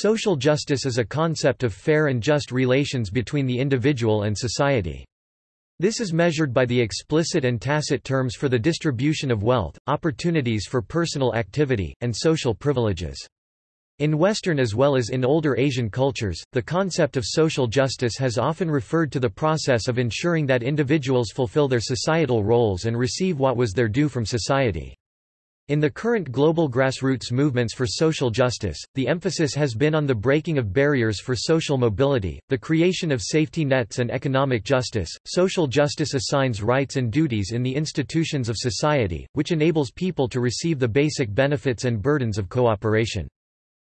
Social justice is a concept of fair and just relations between the individual and society. This is measured by the explicit and tacit terms for the distribution of wealth, opportunities for personal activity, and social privileges. In Western as well as in older Asian cultures, the concept of social justice has often referred to the process of ensuring that individuals fulfill their societal roles and receive what was their due from society. In the current global grassroots movements for social justice, the emphasis has been on the breaking of barriers for social mobility, the creation of safety nets and economic justice. Social justice assigns rights and duties in the institutions of society, which enables people to receive the basic benefits and burdens of cooperation.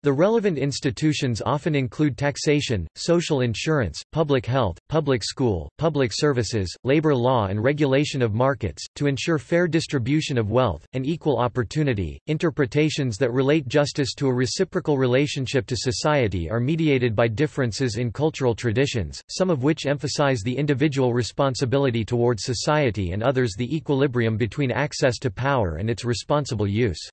The relevant institutions often include taxation, social insurance, public health, public school, public services, labor law and regulation of markets, to ensure fair distribution of wealth, and equal opportunity. Interpretations that relate justice to a reciprocal relationship to society are mediated by differences in cultural traditions, some of which emphasize the individual responsibility towards society and others the equilibrium between access to power and its responsible use.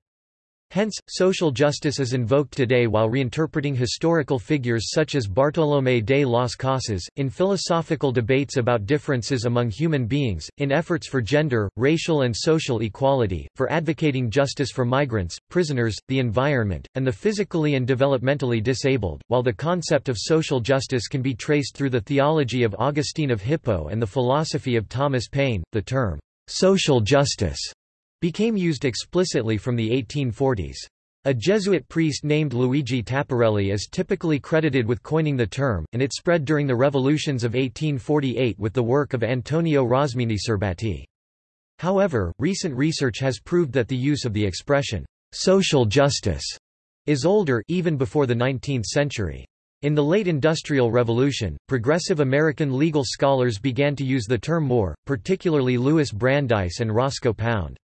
Hence, social justice is invoked today while reinterpreting historical figures such as Bartolomé de las Casas, in philosophical debates about differences among human beings, in efforts for gender, racial and social equality, for advocating justice for migrants, prisoners, the environment, and the physically and developmentally disabled, while the concept of social justice can be traced through the theology of Augustine of Hippo and the philosophy of Thomas Paine, the term, social justice became used explicitly from the 1840s. A Jesuit priest named Luigi Tapparelli is typically credited with coining the term, and it spread during the revolutions of 1848 with the work of Antonio Rosmini Serbati. However, recent research has proved that the use of the expression, social justice, is older even before the 19th century. In the late Industrial Revolution, progressive American legal scholars began to use the term more, particularly Louis Brandeis and Roscoe Pound.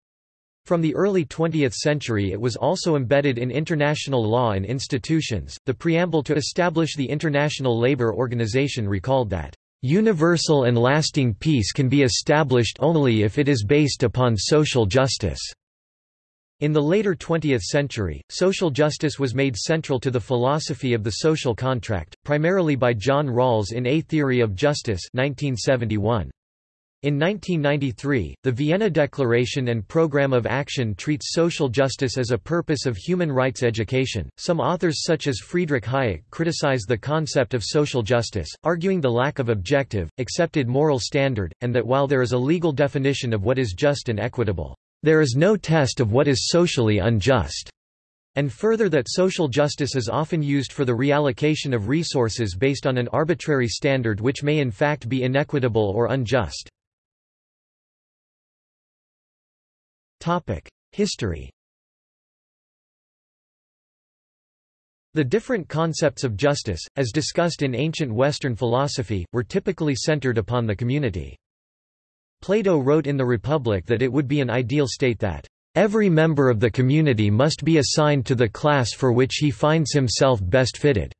From the early 20th century it was also embedded in international law and institutions. The preamble to establish the International Labour Organization recalled that, "...universal and lasting peace can be established only if it is based upon social justice." In the later 20th century, social justice was made central to the philosophy of the social contract, primarily by John Rawls in A Theory of Justice 1971. In 1993, the Vienna Declaration and Programme of Action treats social justice as a purpose of human rights education. Some authors, such as Friedrich Hayek, criticize the concept of social justice, arguing the lack of objective, accepted moral standard, and that while there is a legal definition of what is just and equitable, there is no test of what is socially unjust. And further that social justice is often used for the reallocation of resources based on an arbitrary standard which may in fact be inequitable or unjust. History The different concepts of justice, as discussed in ancient Western philosophy, were typically centered upon the community. Plato wrote in the Republic that it would be an ideal state that Every member of the community must be assigned to the class for which he finds himself best fitted."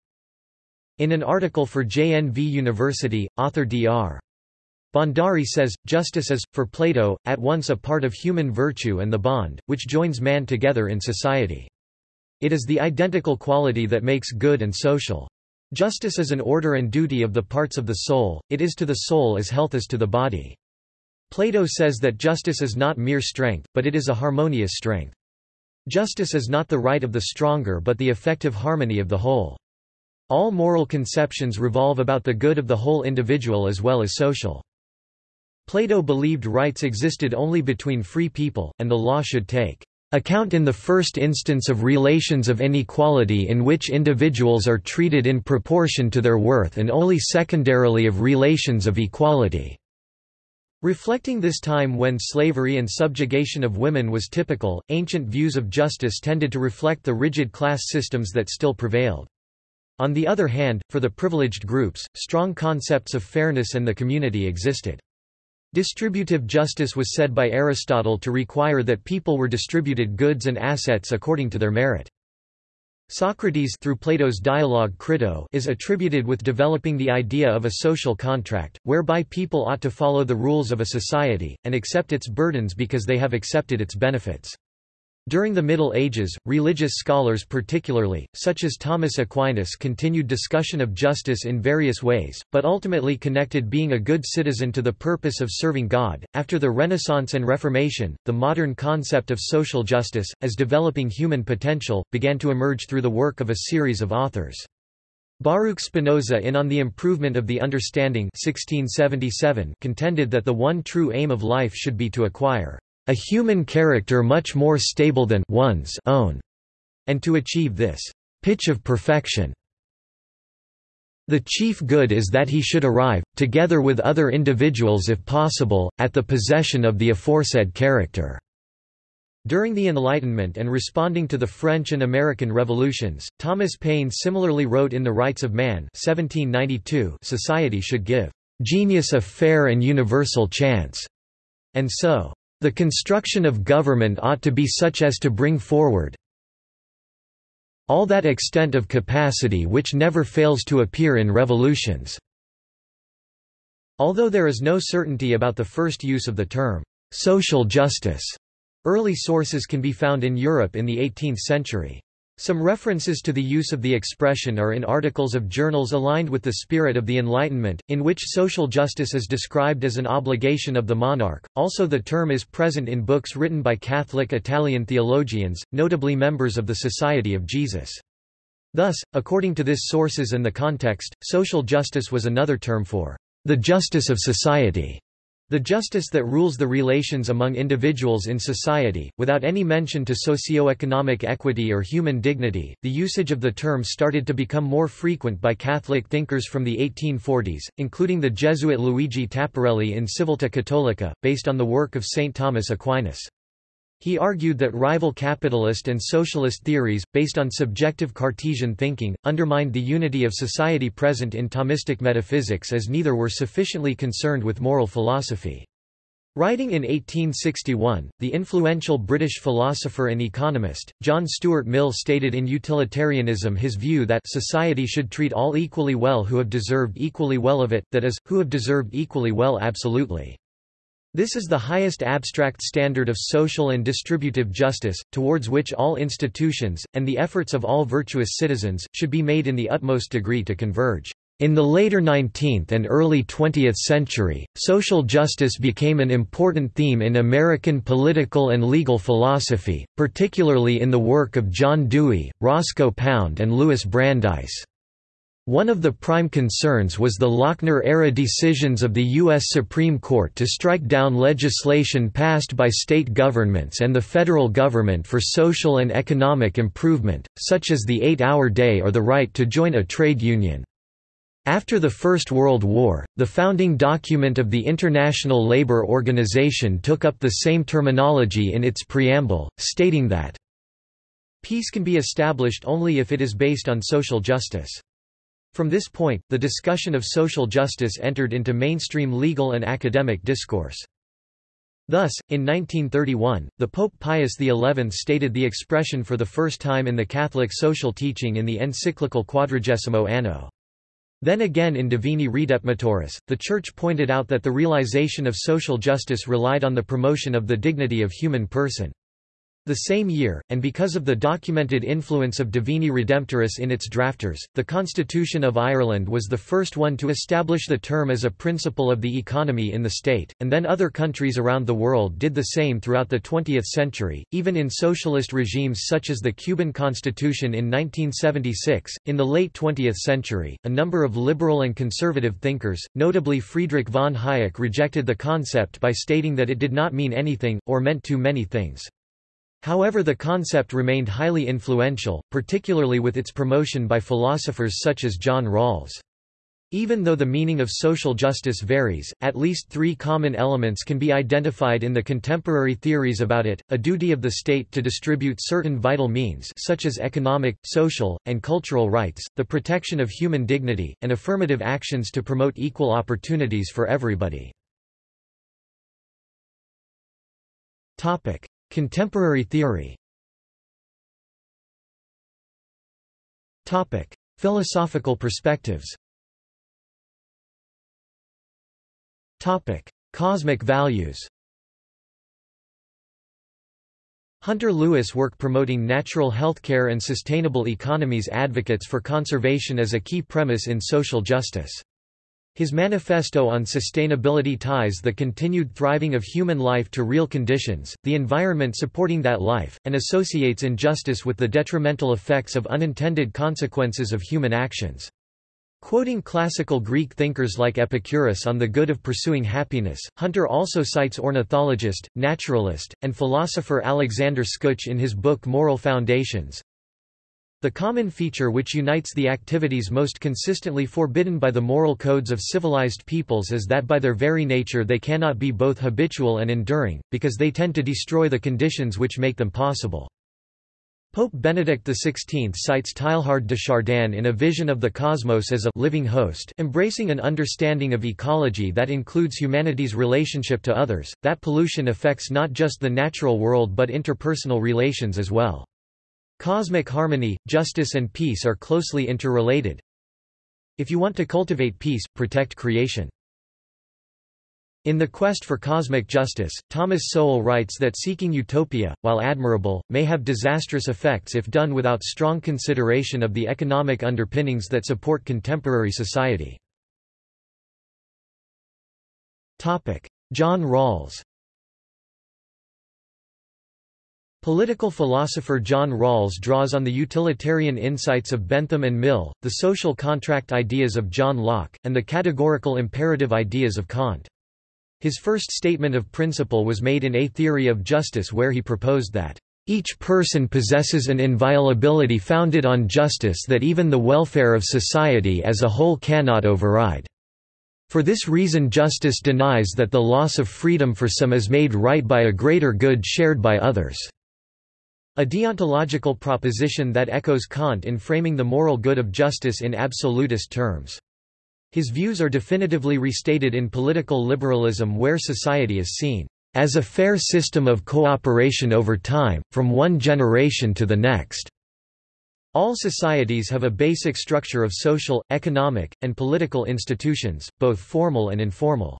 In an article for JNV University, author Dr. Bhandari says, justice is, for Plato, at once a part of human virtue and the bond, which joins man together in society. It is the identical quality that makes good and social. Justice is an order and duty of the parts of the soul, it is to the soul as health is to the body. Plato says that justice is not mere strength, but it is a harmonious strength. Justice is not the right of the stronger but the effective harmony of the whole. All moral conceptions revolve about the good of the whole individual as well as social. Plato believed rights existed only between free people, and the law should take account in the first instance of relations of inequality in which individuals are treated in proportion to their worth and only secondarily of relations of equality." Reflecting this time when slavery and subjugation of women was typical, ancient views of justice tended to reflect the rigid class systems that still prevailed. On the other hand, for the privileged groups, strong concepts of fairness and the community existed. Distributive justice was said by Aristotle to require that people were distributed goods and assets according to their merit. Socrates through Plato's dialogue Crito is attributed with developing the idea of a social contract, whereby people ought to follow the rules of a society, and accept its burdens because they have accepted its benefits. During the Middle Ages, religious scholars particularly, such as Thomas Aquinas continued discussion of justice in various ways, but ultimately connected being a good citizen to the purpose of serving God. After the Renaissance and Reformation, the modern concept of social justice, as developing human potential, began to emerge through the work of a series of authors. Baruch Spinoza in On the Improvement of the Understanding 1677 contended that the one true aim of life should be to acquire a human character much more stable than one's own, and to achieve this pitch of perfection. The chief good is that he should arrive, together with other individuals if possible, at the possession of the aforesaid character. During the Enlightenment and responding to the French and American revolutions, Thomas Paine similarly wrote in The Rights of Man 1792 society should give genius a fair and universal chance, and so the construction of government ought to be such as to bring forward all that extent of capacity which never fails to appear in revolutions." Although there is no certainty about the first use of the term, "'social justice'", early sources can be found in Europe in the 18th century. Some references to the use of the expression are in articles of journals aligned with the spirit of the Enlightenment, in which social justice is described as an obligation of the monarch. Also, the term is present in books written by Catholic Italian theologians, notably members of the Society of Jesus. Thus, according to this sources and the context, social justice was another term for the justice of society. The justice that rules the relations among individuals in society, without any mention to socio-economic equity or human dignity. The usage of the term started to become more frequent by Catholic thinkers from the 1840s, including the Jesuit Luigi Tapparelli in Civiltà Cattolica, based on the work of St. Thomas Aquinas. He argued that rival capitalist and socialist theories, based on subjective Cartesian thinking, undermined the unity of society present in Thomistic metaphysics as neither were sufficiently concerned with moral philosophy. Writing in 1861, the influential British philosopher and economist, John Stuart Mill stated in Utilitarianism his view that society should treat all equally well who have deserved equally well of it, that is, who have deserved equally well absolutely. This is the highest abstract standard of social and distributive justice, towards which all institutions, and the efforts of all virtuous citizens, should be made in the utmost degree to converge. In the later 19th and early 20th century, social justice became an important theme in American political and legal philosophy, particularly in the work of John Dewey, Roscoe Pound and Louis Brandeis. One of the prime concerns was the Lochner-era decisions of the U.S. Supreme Court to strike down legislation passed by state governments and the federal government for social and economic improvement, such as the eight-hour day or the right to join a trade union. After the First World War, the founding document of the International Labour Organization took up the same terminology in its preamble, stating that, Peace can be established only if it is based on social justice. From this point, the discussion of social justice entered into mainstream legal and academic discourse. Thus, in 1931, the Pope Pius XI stated the expression for the first time in the Catholic social teaching in the encyclical Quadragesimo Anno. Then again in Divini Redemptoris, the Church pointed out that the realization of social justice relied on the promotion of the dignity of human person. The same year, and because of the documented influence of Divini Redemptoris in its drafters, the Constitution of Ireland was the first one to establish the term as a principle of the economy in the state, and then other countries around the world did the same throughout the 20th century, even in socialist regimes such as the Cuban Constitution in 1976. In the late 20th century, a number of liberal and conservative thinkers, notably Friedrich von Hayek rejected the concept by stating that it did not mean anything, or meant too many things. However the concept remained highly influential, particularly with its promotion by philosophers such as John Rawls. Even though the meaning of social justice varies, at least three common elements can be identified in the contemporary theories about it, a duty of the state to distribute certain vital means such as economic, social, and cultural rights, the protection of human dignity, and affirmative actions to promote equal opportunities for everybody. Contemporary theory Topic. Philosophical perspectives Topic. Cosmic values Hunter Lewis work promoting natural healthcare and sustainable economies advocates for conservation as a key premise in social justice. His manifesto on sustainability ties the continued thriving of human life to real conditions, the environment supporting that life, and associates injustice with the detrimental effects of unintended consequences of human actions. Quoting classical Greek thinkers like Epicurus on the good of pursuing happiness, Hunter also cites ornithologist, naturalist, and philosopher Alexander Skutch in his book Moral Foundations. The common feature which unites the activities most consistently forbidden by the moral codes of civilized peoples is that by their very nature they cannot be both habitual and enduring, because they tend to destroy the conditions which make them possible. Pope Benedict XVI cites Teilhard de Chardin in a vision of the cosmos as a living host embracing an understanding of ecology that includes humanity's relationship to others, that pollution affects not just the natural world but interpersonal relations as well. Cosmic harmony, justice and peace are closely interrelated. If you want to cultivate peace, protect creation. In The Quest for Cosmic Justice, Thomas Sowell writes that seeking utopia, while admirable, may have disastrous effects if done without strong consideration of the economic underpinnings that support contemporary society. John Rawls Political philosopher John Rawls draws on the utilitarian insights of Bentham and Mill, the social contract ideas of John Locke, and the categorical imperative ideas of Kant. His first statement of principle was made in A Theory of Justice where he proposed that, "...each person possesses an inviolability founded on justice that even the welfare of society as a whole cannot override. For this reason justice denies that the loss of freedom for some is made right by a greater good shared by others." A deontological proposition that echoes Kant in framing the moral good of justice in absolutist terms. His views are definitively restated in political liberalism where society is seen as a fair system of cooperation over time, from one generation to the next. All societies have a basic structure of social, economic, and political institutions, both formal and informal.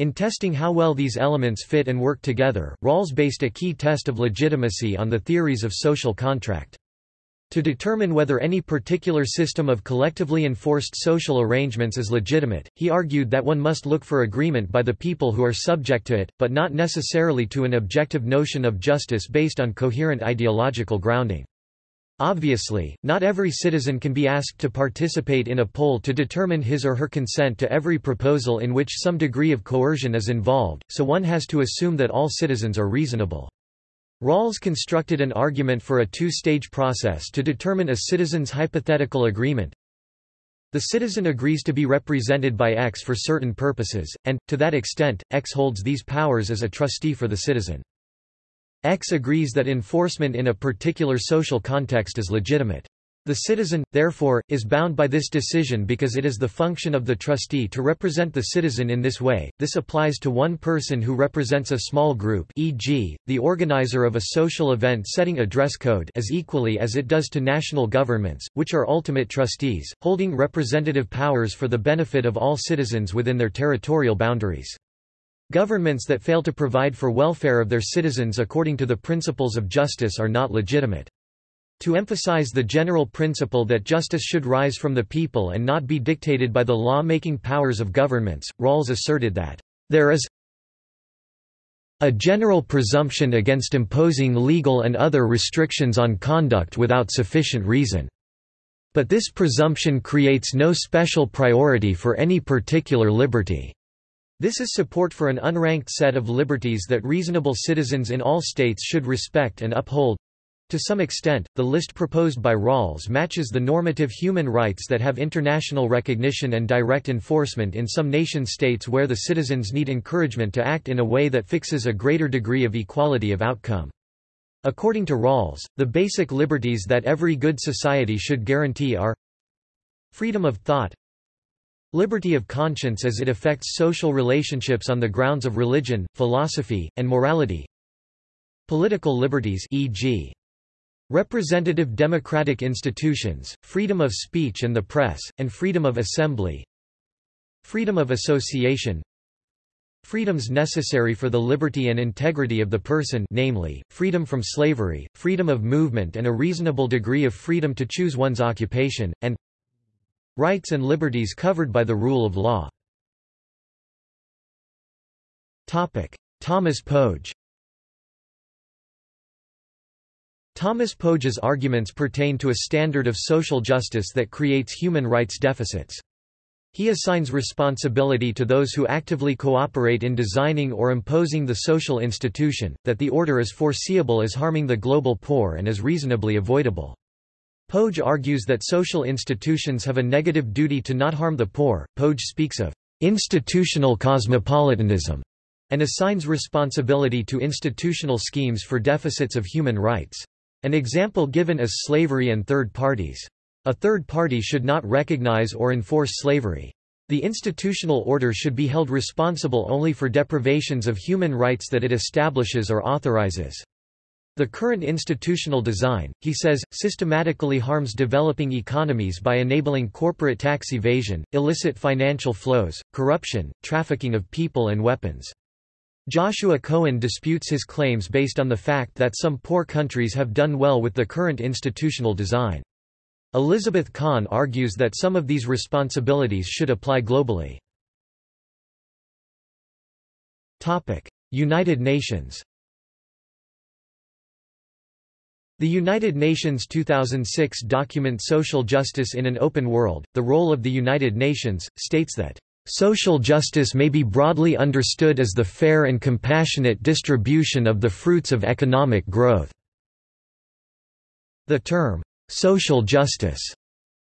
In testing how well these elements fit and work together, Rawls based a key test of legitimacy on the theories of social contract. To determine whether any particular system of collectively enforced social arrangements is legitimate, he argued that one must look for agreement by the people who are subject to it, but not necessarily to an objective notion of justice based on coherent ideological grounding. Obviously, not every citizen can be asked to participate in a poll to determine his or her consent to every proposal in which some degree of coercion is involved, so one has to assume that all citizens are reasonable. Rawls constructed an argument for a two-stage process to determine a citizen's hypothetical agreement. The citizen agrees to be represented by X for certain purposes, and, to that extent, X holds these powers as a trustee for the citizen. X agrees that enforcement in a particular social context is legitimate. The citizen, therefore, is bound by this decision because it is the function of the trustee to represent the citizen in this way. This applies to one person who represents a small group e.g., the organizer of a social event setting a dress code as equally as it does to national governments, which are ultimate trustees, holding representative powers for the benefit of all citizens within their territorial boundaries. Governments that fail to provide for welfare of their citizens according to the principles of justice are not legitimate. To emphasize the general principle that justice should rise from the people and not be dictated by the law-making powers of governments, Rawls asserted that, "...there is a general presumption against imposing legal and other restrictions on conduct without sufficient reason. But this presumption creates no special priority for any particular liberty." This is support for an unranked set of liberties that reasonable citizens in all states should respect and uphold. To some extent, the list proposed by Rawls matches the normative human rights that have international recognition and direct enforcement in some nation-states where the citizens need encouragement to act in a way that fixes a greater degree of equality of outcome. According to Rawls, the basic liberties that every good society should guarantee are freedom of thought, liberty of conscience as it affects social relationships on the grounds of religion, philosophy, and morality, political liberties e.g. Representative democratic institutions, freedom of speech and the press, and freedom of assembly. Freedom of association. Freedoms necessary for the liberty and integrity of the person namely, freedom from slavery, freedom of movement and a reasonable degree of freedom to choose one's occupation, and rights and liberties covered by the rule of law. Thomas Pogge Thomas Pogge's arguments pertain to a standard of social justice that creates human rights deficits. He assigns responsibility to those who actively cooperate in designing or imposing the social institution, that the order is foreseeable as harming the global poor and is reasonably avoidable. Pogge argues that social institutions have a negative duty to not harm the poor. Pogge speaks of institutional cosmopolitanism and assigns responsibility to institutional schemes for deficits of human rights. An example given is slavery and third parties. A third party should not recognize or enforce slavery. The institutional order should be held responsible only for deprivations of human rights that it establishes or authorizes. The current institutional design, he says, systematically harms developing economies by enabling corporate tax evasion, illicit financial flows, corruption, trafficking of people and weapons. Joshua Cohen disputes his claims based on the fact that some poor countries have done well with the current institutional design. Elizabeth Kahn argues that some of these responsibilities should apply globally. United Nations The United Nations 2006 document Social Justice in an Open World, The Role of the United Nations, states that Social justice may be broadly understood as the fair and compassionate distribution of the fruits of economic growth. The term, social justice,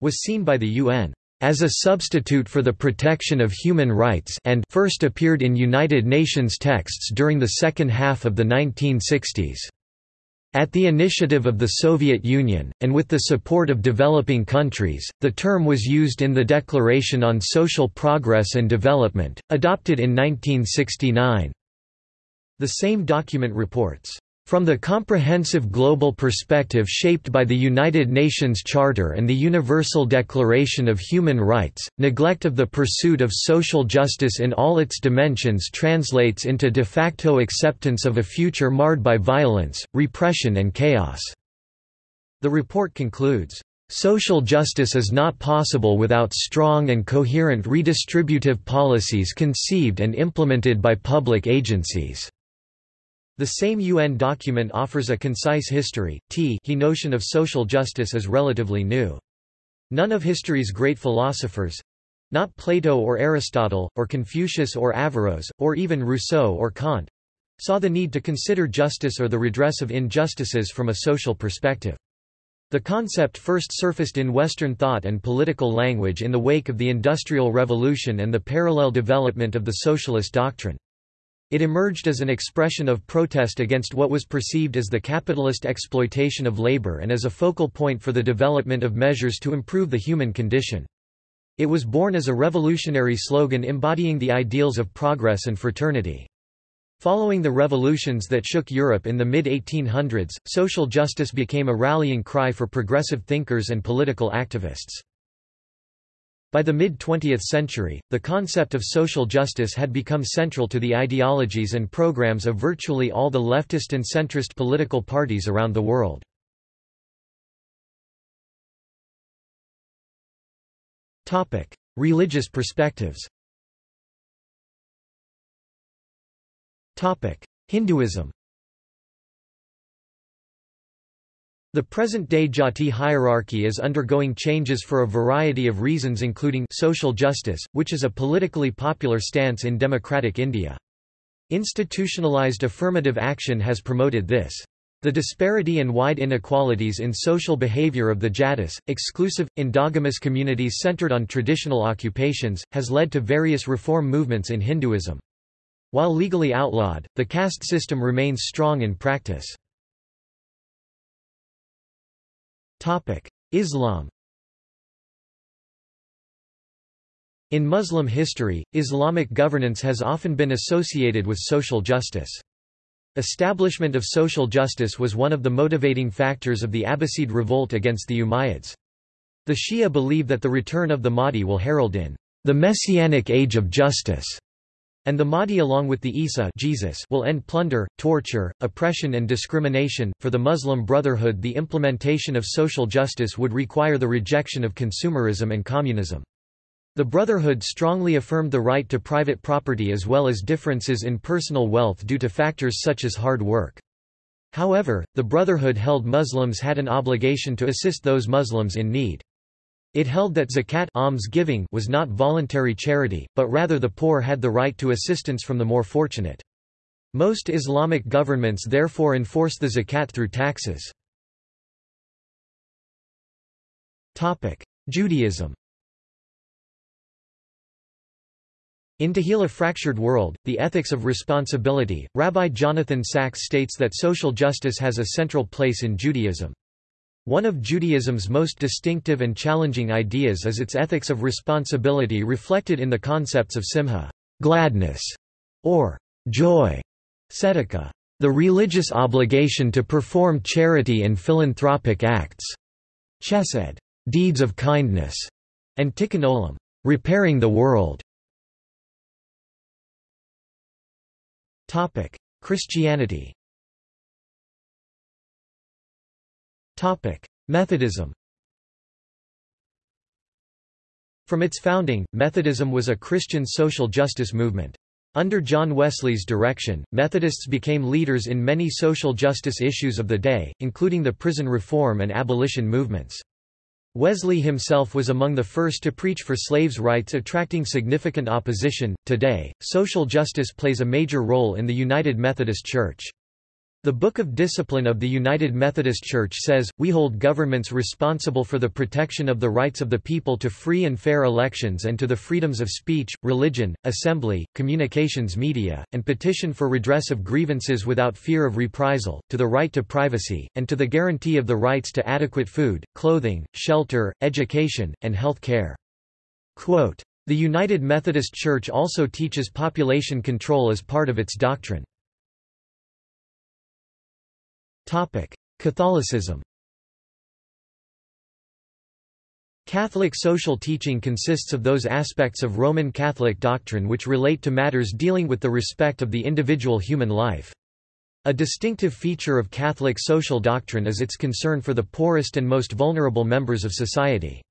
was seen by the UN as a substitute for the protection of human rights and first appeared in United Nations texts during the second half of the 1960s. At the initiative of the Soviet Union, and with the support of developing countries, the term was used in the Declaration on Social Progress and Development, adopted in 1969. The same document reports, from the comprehensive global perspective shaped by the United Nations Charter and the Universal Declaration of Human Rights, neglect of the pursuit of social justice in all its dimensions translates into de facto acceptance of a future marred by violence, repression and chaos." The report concludes, Social justice is not possible without strong and coherent redistributive policies conceived and implemented by public agencies. The same UN document offers a concise history. T he notion of social justice is relatively new. None of history's great philosophers not Plato or Aristotle, or Confucius or Averroes, or even Rousseau or Kant saw the need to consider justice or the redress of injustices from a social perspective. The concept first surfaced in Western thought and political language in the wake of the Industrial Revolution and the parallel development of the socialist doctrine. It emerged as an expression of protest against what was perceived as the capitalist exploitation of labor and as a focal point for the development of measures to improve the human condition. It was born as a revolutionary slogan embodying the ideals of progress and fraternity. Following the revolutions that shook Europe in the mid-1800s, social justice became a rallying cry for progressive thinkers and political activists. By the mid-20th century, the concept of social justice had become central to the ideologies and programs of virtually all the leftist and centrist political parties around the world. Religious perspectives Hinduism The present-day Jati hierarchy is undergoing changes for a variety of reasons including social justice, which is a politically popular stance in democratic India. Institutionalized affirmative action has promoted this. The disparity and wide inequalities in social behavior of the Jatis, exclusive, endogamous communities centered on traditional occupations, has led to various reform movements in Hinduism. While legally outlawed, the caste system remains strong in practice. Islam In Muslim history, Islamic governance has often been associated with social justice. Establishment of social justice was one of the motivating factors of the Abbasid revolt against the Umayyads. The Shia believe that the return of the Mahdi will herald in the Messianic Age of Justice. And the Mahdi along with the Isa Jesus will end plunder, torture, oppression and discrimination. For the Muslim Brotherhood the implementation of social justice would require the rejection of consumerism and communism. The Brotherhood strongly affirmed the right to private property as well as differences in personal wealth due to factors such as hard work. However, the Brotherhood held Muslims had an obligation to assist those Muslims in need. It held that zakat alms giving was not voluntary charity, but rather the poor had the right to assistance from the more fortunate. Most Islamic governments therefore enforce the zakat through taxes. Judaism In a Fractured World, The Ethics of Responsibility, Rabbi Jonathan Sacks states that social justice has a central place in Judaism. One of Judaism's most distinctive and challenging ideas is its ethics of responsibility reflected in the concepts of simcha gladness", or joy, tzedakah, the religious obligation to perform charity and philanthropic acts, chesed, deeds of kindness, and tikkun olam, repairing the world. Christianity Methodism From its founding, Methodism was a Christian social justice movement. Under John Wesley's direction, Methodists became leaders in many social justice issues of the day, including the prison reform and abolition movements. Wesley himself was among the first to preach for slaves' rights attracting significant opposition. Today, social justice plays a major role in the United Methodist Church. The Book of Discipline of the United Methodist Church says, We hold governments responsible for the protection of the rights of the people to free and fair elections and to the freedoms of speech, religion, assembly, communications media, and petition for redress of grievances without fear of reprisal, to the right to privacy, and to the guarantee of the rights to adequate food, clothing, shelter, education, and health care. The United Methodist Church also teaches population control as part of its doctrine. Catholicism Catholic social teaching consists of those aspects of Roman Catholic doctrine which relate to matters dealing with the respect of the individual human life. A distinctive feature of Catholic social doctrine is its concern for the poorest and most vulnerable members of society.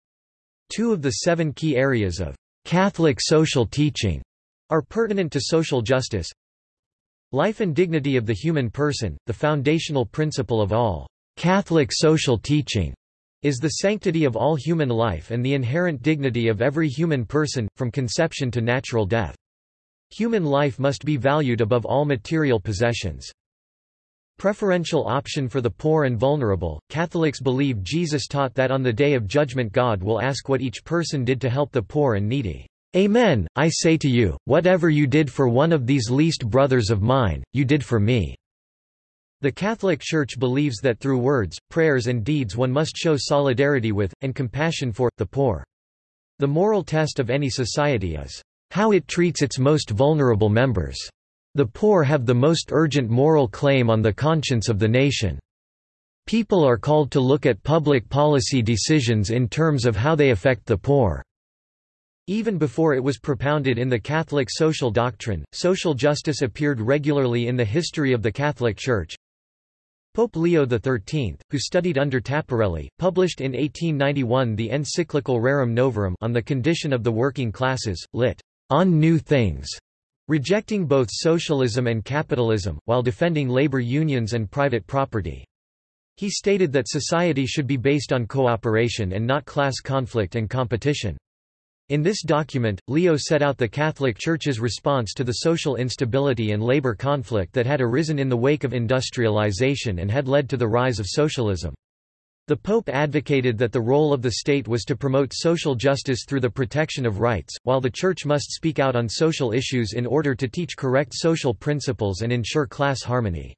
Two of the seven key areas of Catholic social teaching are pertinent to social justice, Life and dignity of the human person, the foundational principle of all Catholic social teaching, is the sanctity of all human life and the inherent dignity of every human person, from conception to natural death. Human life must be valued above all material possessions. Preferential option for the poor and vulnerable, Catholics believe Jesus taught that on the day of judgment God will ask what each person did to help the poor and needy. Amen, I say to you, whatever you did for one of these least brothers of mine, you did for me." The Catholic Church believes that through words, prayers and deeds one must show solidarity with, and compassion for, the poor. The moral test of any society is, "...how it treats its most vulnerable members. The poor have the most urgent moral claim on the conscience of the nation." People are called to look at public policy decisions in terms of how they affect the poor. Even before it was propounded in the Catholic social doctrine, social justice appeared regularly in the history of the Catholic Church. Pope Leo XIII, who studied under Tapparelli, published in 1891 the encyclical Rerum Novarum on the condition of the working classes, lit. On New Things, rejecting both socialism and capitalism, while defending labor unions and private property. He stated that society should be based on cooperation and not class conflict and competition. In this document, Leo set out the Catholic Church's response to the social instability and labor conflict that had arisen in the wake of industrialization and had led to the rise of socialism. The Pope advocated that the role of the state was to promote social justice through the protection of rights, while the Church must speak out on social issues in order to teach correct social principles and ensure class harmony.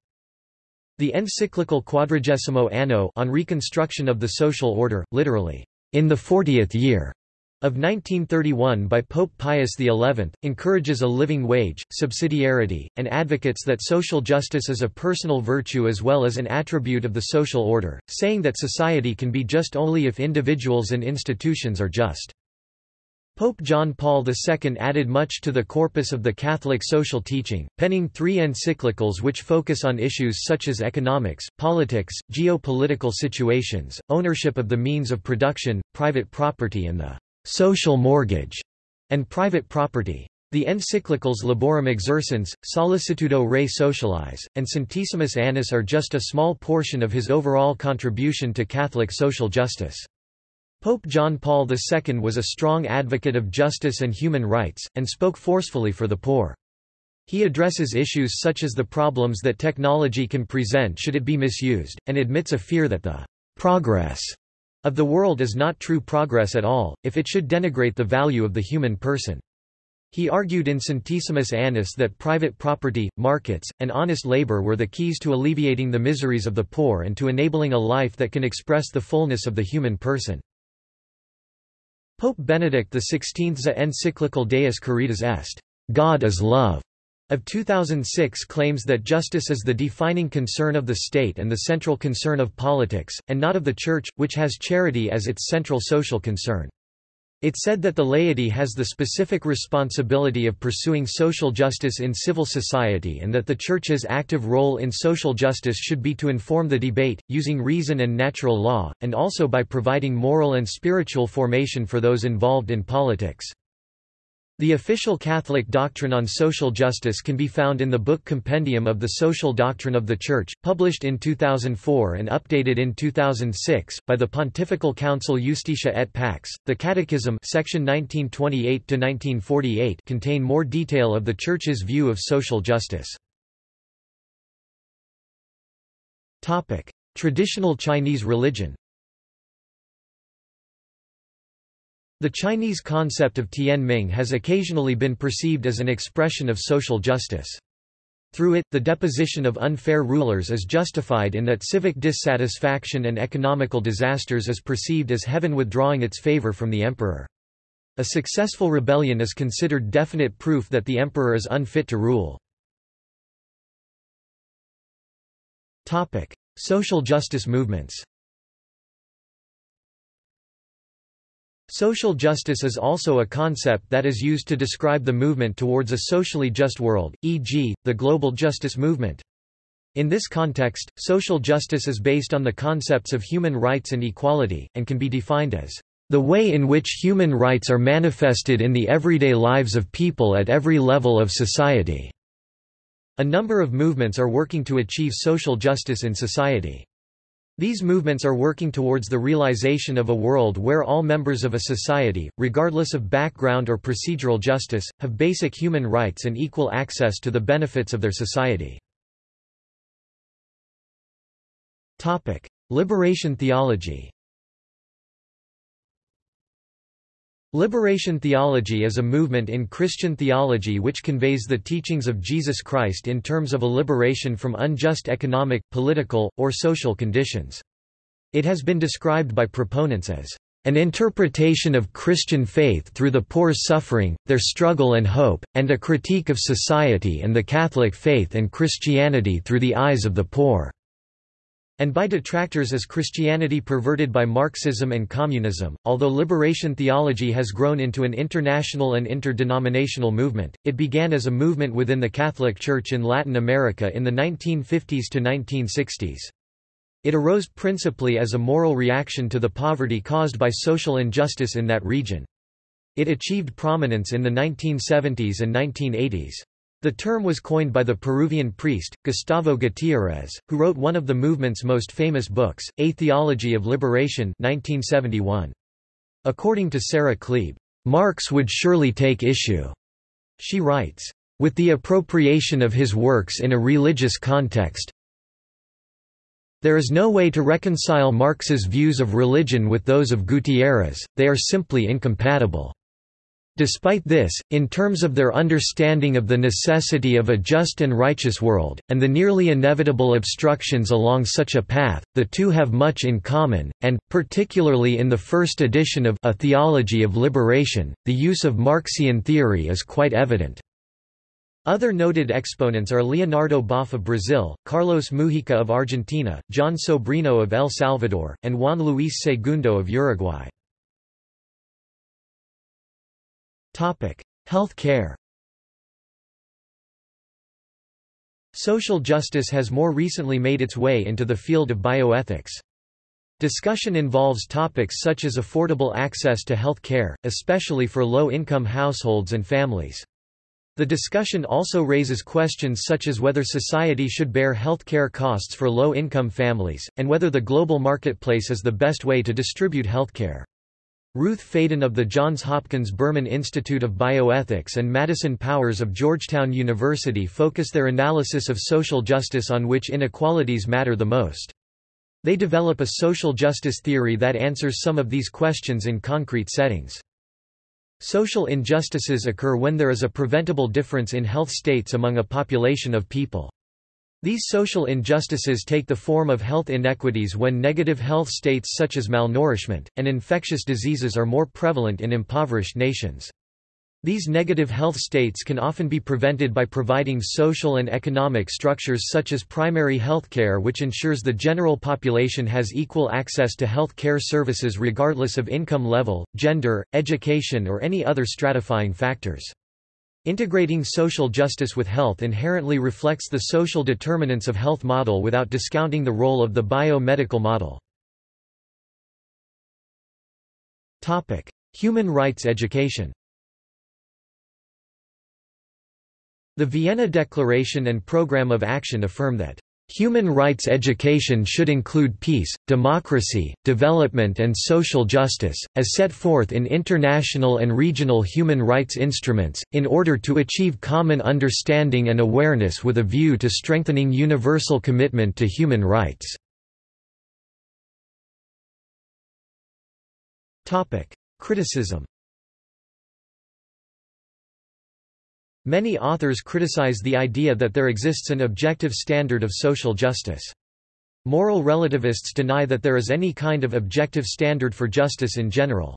The encyclical Quadragesimo Anno on reconstruction of the social order, literally, in the fortieth year, of 1931 by Pope Pius XI, encourages a living wage, subsidiarity, and advocates that social justice is a personal virtue as well as an attribute of the social order, saying that society can be just only if individuals and institutions are just. Pope John Paul II added much to the corpus of the Catholic social teaching, penning three encyclicals which focus on issues such as economics, politics, geopolitical situations, ownership of the means of production, private property and the social mortgage, and private property. The encyclicals Laborem Exercens, Sollicitudo Rei Socialis, and Centesimus Annus are just a small portion of his overall contribution to Catholic social justice. Pope John Paul II was a strong advocate of justice and human rights, and spoke forcefully for the poor. He addresses issues such as the problems that technology can present should it be misused, and admits a fear that the progress of the world is not true progress at all, if it should denigrate the value of the human person. He argued in Centesimus Annus that private property, markets, and honest labor were the keys to alleviating the miseries of the poor and to enabling a life that can express the fullness of the human person. Pope Benedict XVI's encyclical Deus Caritas Est, God is Love, of 2006 claims that justice is the defining concern of the state and the central concern of politics, and not of the Church, which has charity as its central social concern. It said that the laity has the specific responsibility of pursuing social justice in civil society and that the Church's active role in social justice should be to inform the debate, using reason and natural law, and also by providing moral and spiritual formation for those involved in politics. The official Catholic doctrine on social justice can be found in the book Compendium of the Social Doctrine of the Church, published in 2004 and updated in 2006 by the Pontifical Council Justitia et Pax. The Catechism, section 1928 to 1948, contain more detail of the Church's view of social justice. Topic: Traditional Chinese religion. The Chinese concept of Tianming has occasionally been perceived as an expression of social justice. Through it, the deposition of unfair rulers is justified in that civic dissatisfaction and economical disasters is perceived as heaven withdrawing its favor from the emperor. A successful rebellion is considered definite proof that the emperor is unfit to rule. Social justice movements Social justice is also a concept that is used to describe the movement towards a socially just world, e.g., the global justice movement. In this context, social justice is based on the concepts of human rights and equality, and can be defined as the way in which human rights are manifested in the everyday lives of people at every level of society. A number of movements are working to achieve social justice in society. These movements are working towards the realization of a world where all members of a society, regardless of background or procedural justice, have basic human rights and equal access to the benefits of their society. Liberation theology Liberation theology is a movement in Christian theology which conveys the teachings of Jesus Christ in terms of a liberation from unjust economic, political, or social conditions. It has been described by proponents as an interpretation of Christian faith through the poor's suffering, their struggle and hope, and a critique of society and the Catholic faith and Christianity through the eyes of the poor and by detractors as Christianity perverted by Marxism and communism. Although liberation theology has grown into an international and interdenominational movement, it began as a movement within the Catholic Church in Latin America in the 1950s to 1960s. It arose principally as a moral reaction to the poverty caused by social injustice in that region. It achieved prominence in the 1970s and 1980s. The term was coined by the Peruvian priest, Gustavo Gutiérrez, who wrote one of the movement's most famous books, A Theology of Liberation 1971. According to Sarah Klebe, Marx would surely take issue. She writes, with the appropriation of his works in a religious context, there is no way to reconcile Marx's views of religion with those of Gutiérrez, they are simply incompatible. Despite this, in terms of their understanding of the necessity of a just and righteous world, and the nearly inevitable obstructions along such a path, the two have much in common, and, particularly in the first edition of A Theology of Liberation, the use of Marxian theory is quite evident. Other noted exponents are Leonardo Boff of Brazil, Carlos Mujica of Argentina, Jon Sobrino of El Salvador, and Juan Luis Segundo of Uruguay. Health care Social justice has more recently made its way into the field of bioethics. Discussion involves topics such as affordable access to health care, especially for low-income households and families. The discussion also raises questions such as whether society should bear health care costs for low-income families, and whether the global marketplace is the best way to distribute healthcare. Ruth Faden of the Johns Hopkins Berman Institute of Bioethics and Madison Powers of Georgetown University focus their analysis of social justice on which inequalities matter the most. They develop a social justice theory that answers some of these questions in concrete settings. Social injustices occur when there is a preventable difference in health states among a population of people. These social injustices take the form of health inequities when negative health states such as malnourishment, and infectious diseases are more prevalent in impoverished nations. These negative health states can often be prevented by providing social and economic structures such as primary health care which ensures the general population has equal access to health care services regardless of income level, gender, education or any other stratifying factors. Integrating social justice with health inherently reflects the social determinants of health model without discounting the role of the biomedical model. Human rights education The Vienna Declaration and Programme of Action affirm that Human rights education should include peace, democracy, development and social justice, as set forth in international and regional human rights instruments, in order to achieve common understanding and awareness with a view to strengthening universal commitment to human rights. Criticism Many authors criticize the idea that there exists an objective standard of social justice. Moral relativists deny that there is any kind of objective standard for justice in general.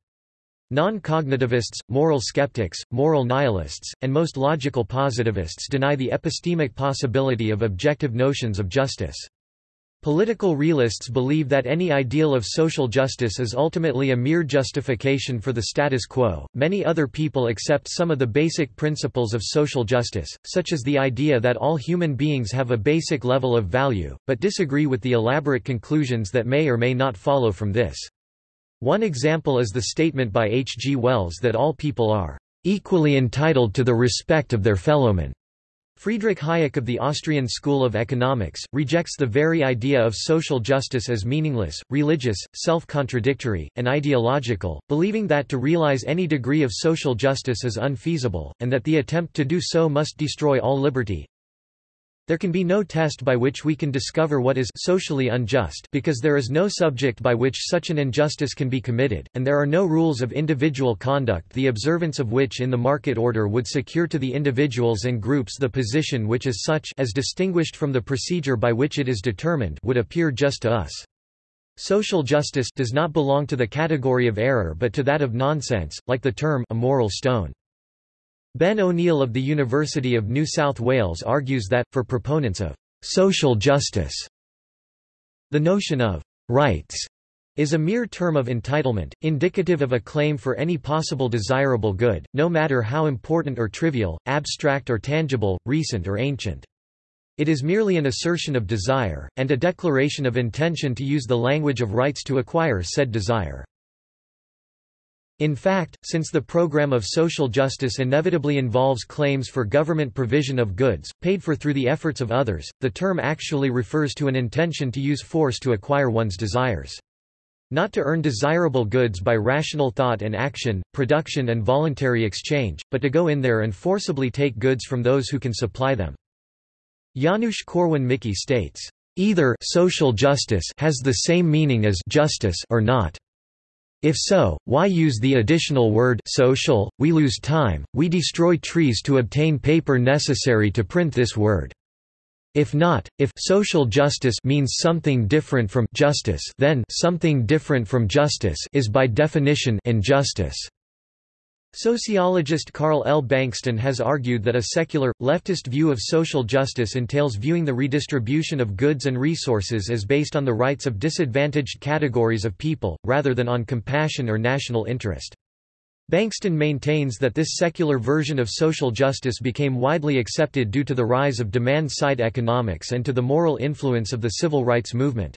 Non-cognitivists, moral skeptics, moral nihilists, and most logical positivists deny the epistemic possibility of objective notions of justice. Political realists believe that any ideal of social justice is ultimately a mere justification for the status quo. Many other people accept some of the basic principles of social justice, such as the idea that all human beings have a basic level of value, but disagree with the elaborate conclusions that may or may not follow from this. One example is the statement by H. G. Wells that all people are equally entitled to the respect of their fellowmen. Friedrich Hayek of the Austrian School of Economics, rejects the very idea of social justice as meaningless, religious, self-contradictory, and ideological, believing that to realize any degree of social justice is unfeasible, and that the attempt to do so must destroy all liberty, there can be no test by which we can discover what is socially unjust because there is no subject by which such an injustice can be committed, and there are no rules of individual conduct the observance of which in the market order would secure to the individuals and groups the position which is such as distinguished from the procedure by which it is determined would appear just to us. Social justice does not belong to the category of error but to that of nonsense, like the term a moral stone. Ben O'Neill of the University of New South Wales argues that, for proponents of social justice, the notion of rights is a mere term of entitlement, indicative of a claim for any possible desirable good, no matter how important or trivial, abstract or tangible, recent or ancient. It is merely an assertion of desire, and a declaration of intention to use the language of rights to acquire said desire. In fact, since the program of social justice inevitably involves claims for government provision of goods, paid for through the efforts of others, the term actually refers to an intention to use force to acquire one's desires. Not to earn desirable goods by rational thought and action, production and voluntary exchange, but to go in there and forcibly take goods from those who can supply them. Janusz Korwin-Mikke states, "...either social justice has the same meaning as justice or not." If so, why use the additional word social? We lose time, we destroy trees to obtain paper necessary to print this word. If not, if social justice means something different from justice, then something different from justice is by definition injustice. Sociologist Carl L. Bankston has argued that a secular, leftist view of social justice entails viewing the redistribution of goods and resources as based on the rights of disadvantaged categories of people, rather than on compassion or national interest. Bankston maintains that this secular version of social justice became widely accepted due to the rise of demand-side economics and to the moral influence of the civil rights movement.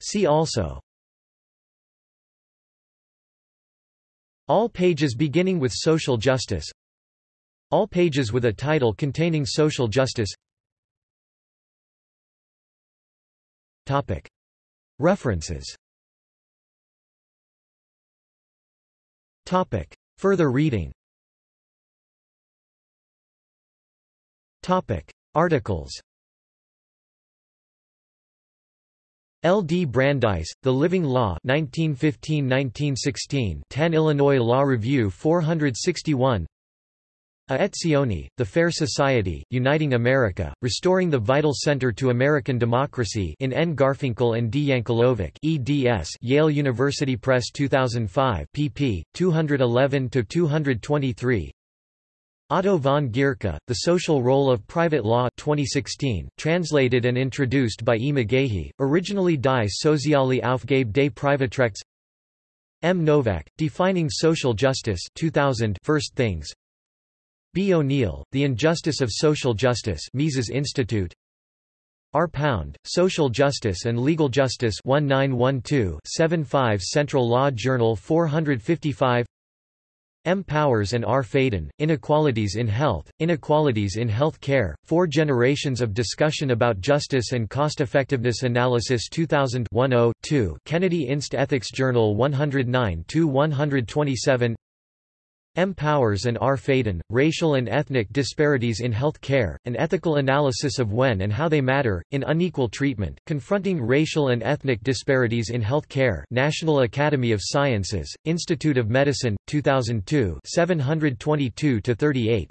See also All pages beginning with social justice All pages with a title containing social justice Topic. References Topic. Further reading Topic. Articles L. D. Brandeis, The Living Law 1915–1916 10 Illinois Law Review 461 A Etzioni, The Fair Society, Uniting America, Restoring the Vital Center to American Democracy in N. Garfinkel and D. Yankelovich eds Yale University Press 2005 pp. 211–223 Otto von Gierke, The Social Role of Private Law 2016, translated and introduced by E. McGaughey, originally Die Soziale Aufgabe des Privatrechts M. Novak, Defining Social Justice 2000 First Things B. O'Neill, The Injustice of Social Justice Mises Institute R. Pound, Social Justice and Legal Justice 1912-75 Central Law Journal 455 M. Powers and R. Faden, Inequalities in Health, Inequalities in Health Care, Four Generations of Discussion about Justice and Cost-Effectiveness Analysis 2000 2 Kennedy Inst Ethics Journal 109-127 M. Powers and R. Faden, Racial and Ethnic Disparities in Health Care, An Ethical Analysis of When and How They Matter, in Unequal Treatment, Confronting Racial and Ethnic Disparities in Health Care National Academy of Sciences, Institute of Medicine, 2002 722-38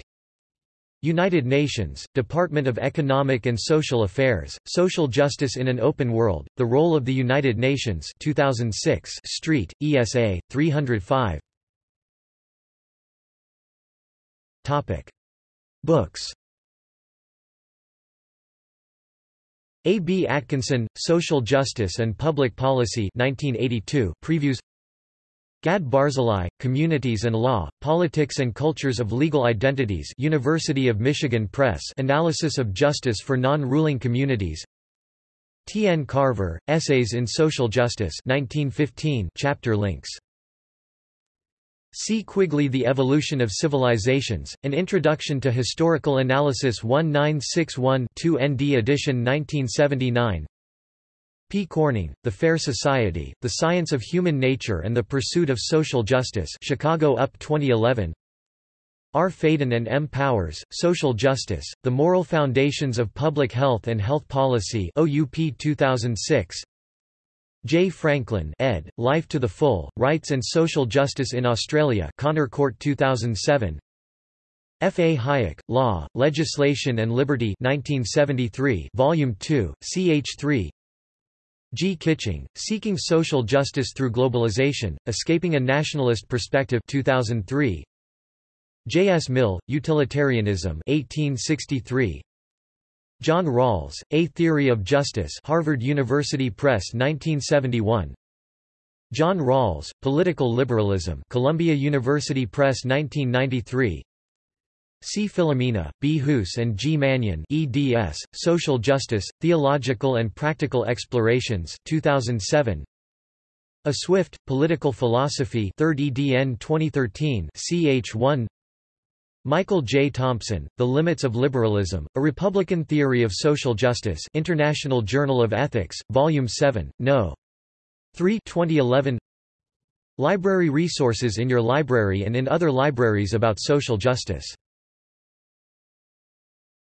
United Nations, Department of Economic and Social Affairs, Social Justice in an Open World, The Role of the United Nations 2006 Street, ESA, 305 Topic. Books A. B. Atkinson, Social Justice and Public Policy 1982 previews Gad Barzilai, Communities and Law, Politics and Cultures of Legal Identities University of Michigan Press Analysis of Justice for Non-Ruling Communities T. N. Carver, Essays in Social Justice 1915 chapter links C. Quigley The Evolution of Civilizations, An Introduction to Historical Analysis 1961 2 ND edition 1979 P. Corning, The Fair Society, The Science of Human Nature and the Pursuit of Social Justice Chicago UP 2011 R. Faden and M. Powers, Social Justice, The Moral Foundations of Public Health and Health Policy OUP 2006 J. Franklin ed., Life to the Full, Rights and Social Justice in Australia Connor Court 2007 F. A. Hayek, Law, Legislation and Liberty 1973 Volume 2, ch. 3 G. Kitching, Seeking Social Justice Through Globalization, Escaping a Nationalist Perspective 2003 J. S. Mill, Utilitarianism 1863 John Rawls, A Theory of Justice Harvard University Press 1971 John Rawls, Political Liberalism Columbia University Press 1993 C. Filomena, B. Hoos and G. Mannion eds, Social Justice, Theological and Practical Explorations 2007 A Swift, Political Philosophy 3rd edn 2013 ch 1 Michael J. Thompson, The Limits of Liberalism, A Republican Theory of Social Justice International Journal of Ethics, Volume 7, No. 3 2011 Library resources in your library and in other libraries about social justice